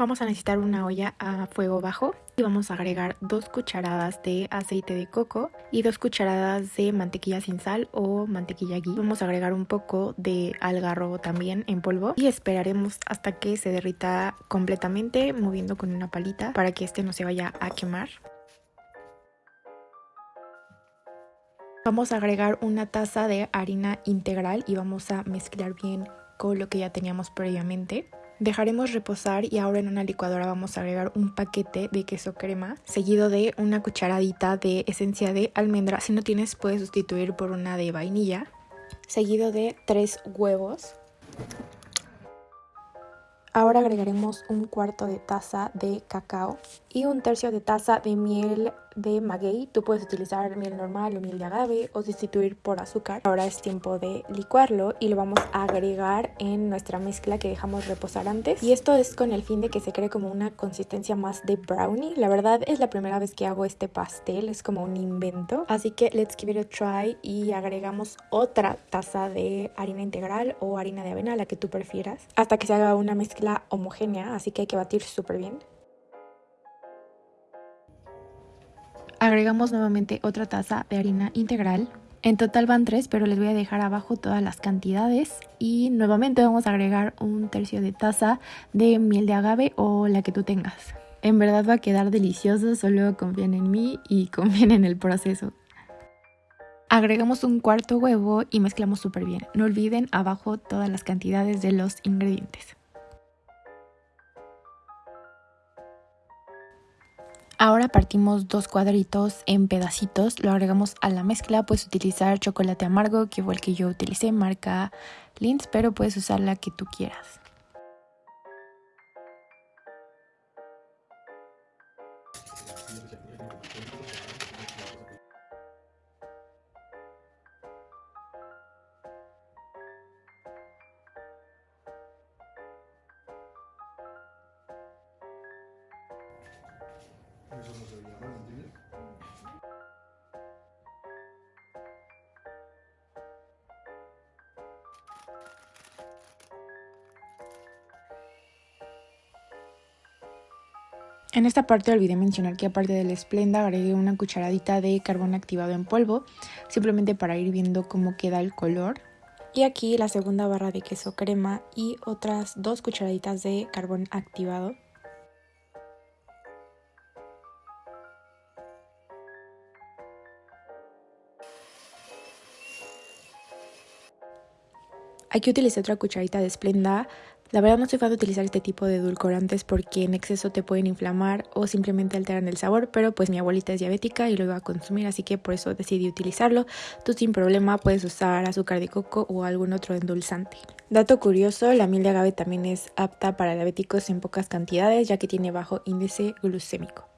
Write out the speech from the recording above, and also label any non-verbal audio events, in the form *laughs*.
Vamos a necesitar una olla a fuego bajo y vamos a agregar dos cucharadas de aceite de coco y dos cucharadas de mantequilla sin sal o mantequilla ghee. Vamos a agregar un poco de algarrobo también en polvo y esperaremos hasta que se derrita completamente moviendo con una palita para que este no se vaya a quemar. Vamos a agregar una taza de harina integral y vamos a mezclar bien con lo que ya teníamos previamente. Dejaremos reposar y ahora en una licuadora vamos a agregar un paquete de queso crema seguido de una cucharadita de esencia de almendra. Si no tienes puedes sustituir por una de vainilla. Seguido de tres huevos. Ahora agregaremos un cuarto de taza de cacao y un tercio de taza de miel de maguey. Tú puedes utilizar miel normal o miel de agave o sustituir por azúcar. Ahora es tiempo de licuarlo y lo vamos a agregar en nuestra mezcla que dejamos reposar antes. Y esto es con el fin de que se cree como una consistencia más de brownie. La verdad es la primera vez que hago este pastel, es como un invento. Así que let's give it a try y agregamos otra taza de harina integral o harina de avena, la que tú prefieras, hasta que se haga una mezcla homogénea. Así que hay que batir súper bien. Agregamos nuevamente otra taza de harina integral. En total van tres, pero les voy a dejar abajo todas las cantidades. Y nuevamente vamos a agregar un tercio de taza de miel de agave o la que tú tengas. En verdad va a quedar delicioso, solo confíen en mí y *laughs* confíen en el proceso. Agregamos un cuarto huevo y mezclamos súper bien. No olviden abajo todas las cantidades de los ingredientes. Ahora partimos dos cuadritos en pedacitos, lo agregamos a la mezcla, puedes utilizar chocolate amargo, que fue el que yo utilicé, marca Lindt, pero puedes usar la que tú quieras. En esta parte olvidé mencionar que aparte del esplenda agregué una cucharadita de carbón activado en polvo, simplemente para ir viendo cómo queda el color. Y aquí la segunda barra de queso crema y otras dos cucharaditas de carbón activado. Aquí utilicé otra cucharita de esplenda. La verdad no soy fan de utilizar este tipo de edulcorantes porque en exceso te pueden inflamar o simplemente alteran el sabor, pero pues mi abuelita es diabética y lo iba a consumir, así que por eso decidí utilizarlo. Tú sin problema puedes usar azúcar de coco o algún otro endulzante. Dato curioso, la miel de agave también es apta para diabéticos en pocas cantidades ya que tiene bajo índice glucémico.